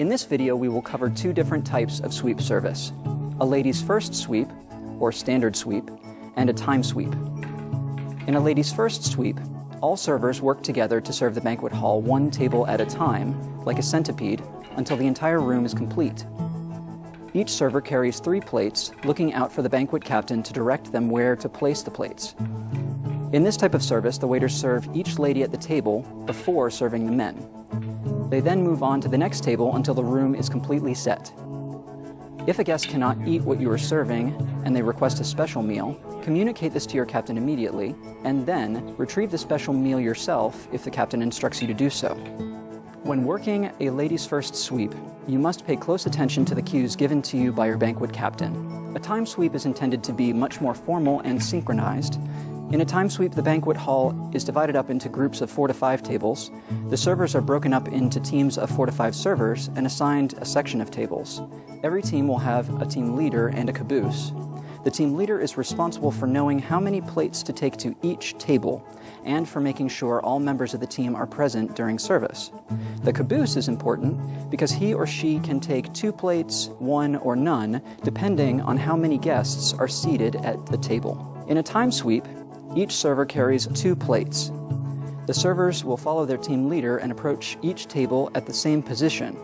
In this video, we will cover two different types of sweep service. A ladies first sweep, or standard sweep, and a time sweep. In a ladies first sweep, all servers work together to serve the banquet hall one table at a time, like a centipede, until the entire room is complete. Each server carries three plates, looking out for the banquet captain to direct them where to place the plates. In this type of service, the waiters serve each lady at the table before serving the men. They then move on to the next table until the room is completely set. If a guest cannot eat what you are serving and they request a special meal, communicate this to your captain immediately, and then retrieve the special meal yourself if the captain instructs you to do so. When working a ladies first sweep, you must pay close attention to the cues given to you by your banquet captain. A time sweep is intended to be much more formal and synchronized. In a time sweep, the banquet hall is divided up into groups of four to five tables. The servers are broken up into teams of four to five servers and assigned a section of tables. Every team will have a team leader and a caboose. The team leader is responsible for knowing how many plates to take to each table and for making sure all members of the team are present during service. The caboose is important because he or she can take two plates, one, or none, depending on how many guests are seated at the table. In a time sweep, each server carries two plates. The servers will follow their team leader and approach each table at the same position.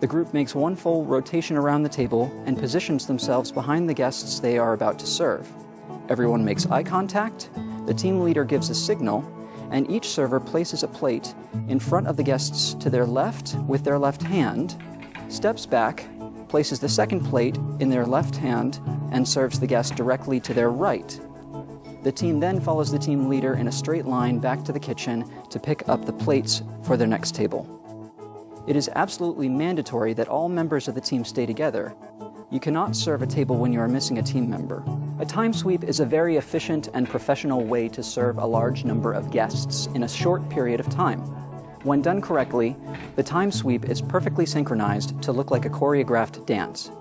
The group makes one full rotation around the table and positions themselves behind the guests they are about to serve. Everyone makes eye contact, the team leader gives a signal, and each server places a plate in front of the guests to their left with their left hand, steps back, places the second plate in their left hand, and serves the guest directly to their right. The team then follows the team leader in a straight line back to the kitchen to pick up the plates for their next table. It is absolutely mandatory that all members of the team stay together. You cannot serve a table when you are missing a team member. A time sweep is a very efficient and professional way to serve a large number of guests in a short period of time. When done correctly, the time sweep is perfectly synchronized to look like a choreographed dance.